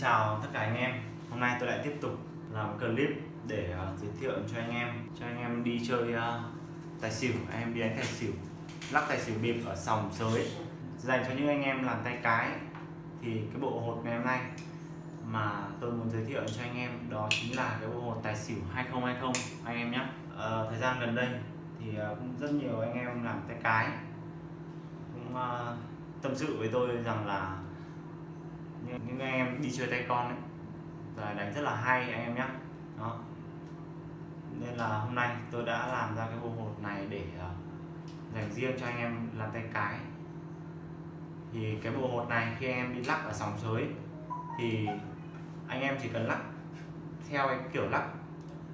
Chào tất cả anh em. Hôm nay tôi lại tiếp tục làm clip để uh, giới thiệu cho anh em cho anh em đi chơi uh, tài xỉu. Anh em đi đánh tài xỉu lắc tài xỉu bịp ở sòng sới. Dành cho những anh em làm tay cái thì cái bộ hột ngày hôm nay mà tôi muốn giới thiệu cho anh em đó chính là cái bộ hột tài xỉu 2020 anh em nhé. Uh, thời gian gần đây thì uh, cũng rất nhiều anh em làm tay cái. Cũng uh, tâm sự với tôi rằng là những, những anh em đi chơi tay con ấy. Rồi đánh rất là hay anh em nhé đó. Nên là hôm nay tôi đã làm ra cái bộ hột này để uh, dành riêng cho anh em làm tay cái. Thì cái bộ hột này khi anh em đi lắc ở sòng sới thì anh em chỉ cần lắc theo cái kiểu lắc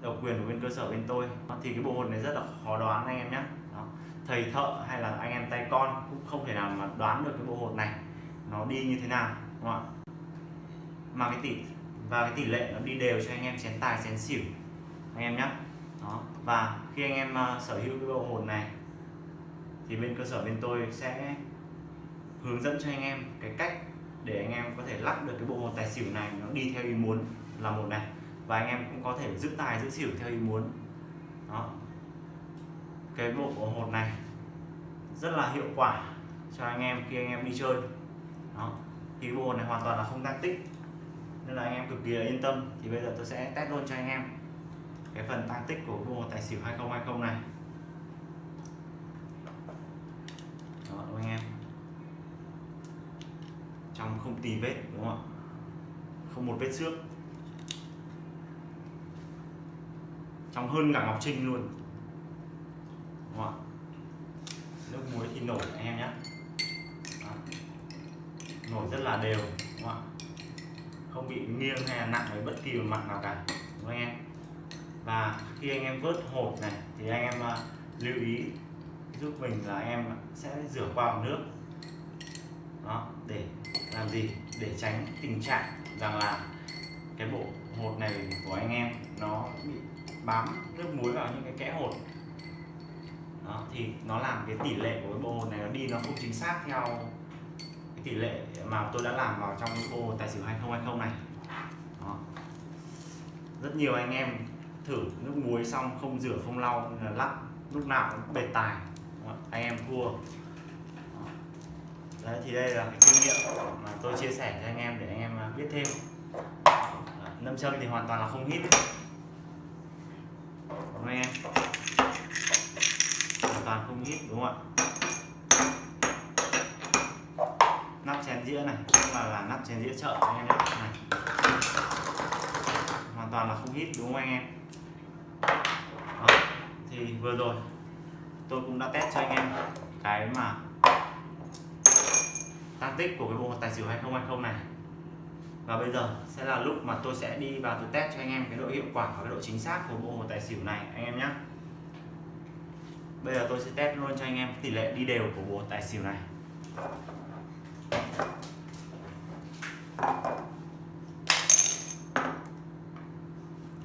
độc quyền của bên cơ sở bên tôi. Thì cái bộ hột này rất là khó đoán anh em nhé đó. thầy thợ hay là anh em tay con cũng không thể nào mà đoán được cái bộ hột này nó đi như thế nào đúng không ạ? Mà cái tỷ và cái tỷ lệ nó đi đều cho anh em chén tài chén xỉu. Anh em nhé đó và khi anh em uh, sở hữu cái bộ hồn này thì bên cơ sở bên tôi sẽ hướng dẫn cho anh em cái cách để anh em có thể lắc được cái bộ hồn tài xỉu này nó đi theo ý muốn là một này. Và anh em cũng có thể giữ tài giữ xỉu theo ý muốn. Đó. Cái bộ hồn này rất là hiệu quả cho anh em khi anh em đi chơi. Đó. Thì cái bộ hồn này hoàn toàn là không tăng tích nên là anh em cực kỳ là yên tâm. Thì bây giờ tôi sẽ test luôn cho anh em cái phần tăng tích của bộ tài xỉu 2020 này. Đó đúng anh em. Trong không tì vết, đúng không ạ? Không một vết xước. Trong hơn cả ngọc trinh luôn. Đúng không ạ? Nước muối thì nổi anh em nhé. Nổi rất là đều, đúng không ạ? Không bị nghiêng hay là nặng về bất kỳ một mặt nào cả đúng không anh em? Và khi anh em vớt hột này thì anh em à, lưu ý giúp mình là anh em sẽ rửa qua bằng nước. Đó để làm gì? Để tránh tình trạng rằng là cái bộ hột này của anh em nó bị bám nước muối vào những cái kẽ hột. Đó, thì nó làm cái tỷ lệ của cái bộ hột này nó đi nó không chính xác theo tỷ lệ mà tôi đã làm vào trong ô tài xỉu 2020 này. Đó. rất nhiều anh em thử nước muối xong không rửa, không lau lắp lắc lúc nào cũng bệt tài. Anh em thua. Đấy, thì đây là cái kinh nghiệm mà tôi chia sẻ cho anh em để anh em à, biết thêm. Nâm châm thì hoàn toàn là không hít. Đúng không anh em? Hoàn toàn không hít, đúng không ạ nắp chén dĩa này cũng là là nắp chén dĩa chợ anh em nhé. Này. Hoàn toàn là không hít, đúng không anh em? Đó. thì vừa rồi tôi cũng đã test cho anh em cái mà tăng tích của cái bộ tài xỉu 2020 này. Và bây giờ sẽ là lúc mà tôi sẽ đi vào tôi test cho anh em cái độ hiệu quả và cái độ chính xác của bộ tài xỉu này, anh em nhé. Bây giờ tôi sẽ test luôn cho anh em tỷ lệ đi đều của bộ tài xỉu này.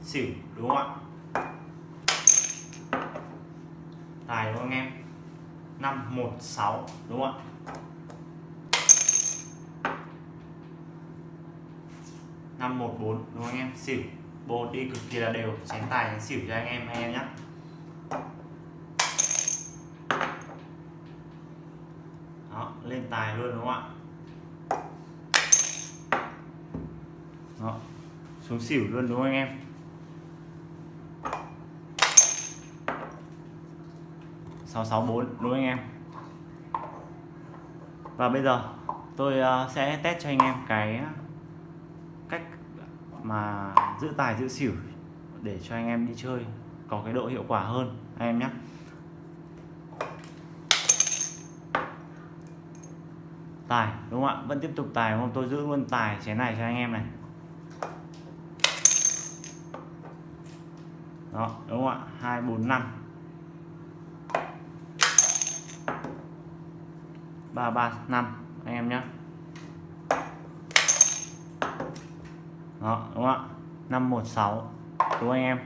Xỉu, đúng không ạ? Tài đúng không anh em? 516 đúng không ạ? Năm, một, bốn, đúng không anh em? Xỉu bộ đi cực kỳ là đều. Chén tài tránh xỉu cho anh em anh em nhé đó, lên tài luôn đúng không ạ? Đó, xuống xỉu luôn đúng không anh em? 664 đúng không anh em? Và bây giờ, tôi ờ, sẽ test cho anh em cái ờ, cách mà giữ tài, giữ xỉu để cho anh em đi chơi có cái độ hiệu quả hơn, anh em nhé. Tài, đúng không ạ? Vẫn tiếp tục tài, đúng không? Tôi giữ luôn tài chén này cho anh em này. Đó, đúng không ạ? Hai, bốn, năm. Ba ba, năm. Anh em nhé đó, đúng không ạ? Năm, một, sáu. Đúng anh em.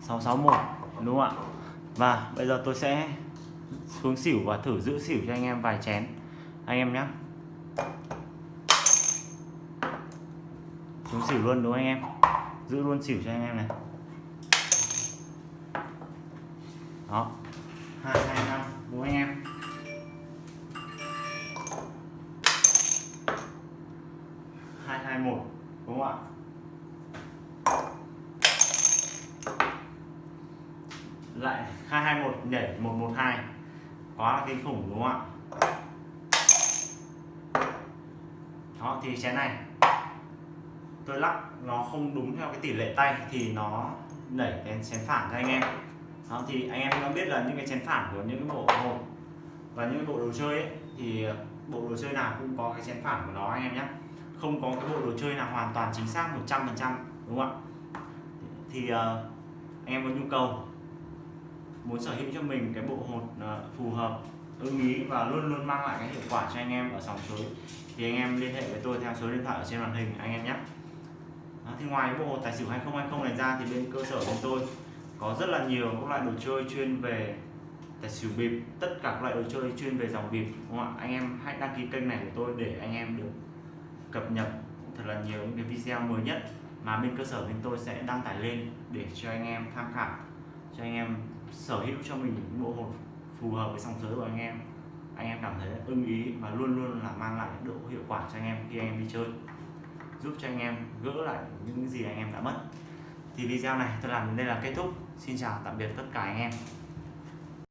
Sáu sáu, một. Đúng không ạ? Và bây giờ tôi sẽ xuống xỉu và thử giữ xỉu cho anh em vài chén. Anh em nhé xuống xỉu luôn, đúng không anh em? Giữ luôn xỉu cho anh em này. Đó đúng không anh em. Hai hai, một, đúng không ạ? Lại hai hai, một, nhảy một một, hai. Quá là kinh khủng, đúng không ạ? Đó, thì chén này, tôi lắc nó không đúng theo cái tỷ lệ tay thì nó đẩy cái chén phản cho anh em đó thì anh em đã biết là những cái chén phản của những cái bộ hộp và những cái bộ đồ chơi ấy, thì bộ đồ chơi nào cũng có cái chén phản của nó anh em nhé. Không có cái bộ đồ chơi nào hoàn toàn chính xác 100% đúng không ạ? Thì uh, anh em có nhu cầu muốn sở hữu cho mình cái bộ hột uh, ờ, phù hợp ưng ý và luôn luôn mang lại cái hiệu quả cho anh em ở sòng suối thì anh em liên hệ với tôi theo số điện thoại ở trên màn hình anh em nhé. Thì ngoài bộ hột tài xỉu 2020 này ra thì bên cơ sở của tôi có rất là nhiều các loại đồ chơi chuyên về tài xỉu bịp, tất cả các loại đồ chơi chuyên về dòng bịp, đúng không ạ? Anh em hãy đăng ký kênh này của tôi để anh em được cập nhật thật là nhiều những cái video mới nhất mà bên cơ sở bên tôi sẽ đăng tải lên để cho anh em tham khảo, cho anh em sở hữu cho mình những bộ hồn phù hợp với song giới của anh em. Anh em cảm thấy ưng ý và luôn luôn là mang lại độ hiệu quả cho anh em khi anh em đi chơi, giúp cho anh em gỡ lại những gì anh em đã mất. Thì video này tôi làm đến đây là kết thúc xin chào tạm biệt tất cả anh em.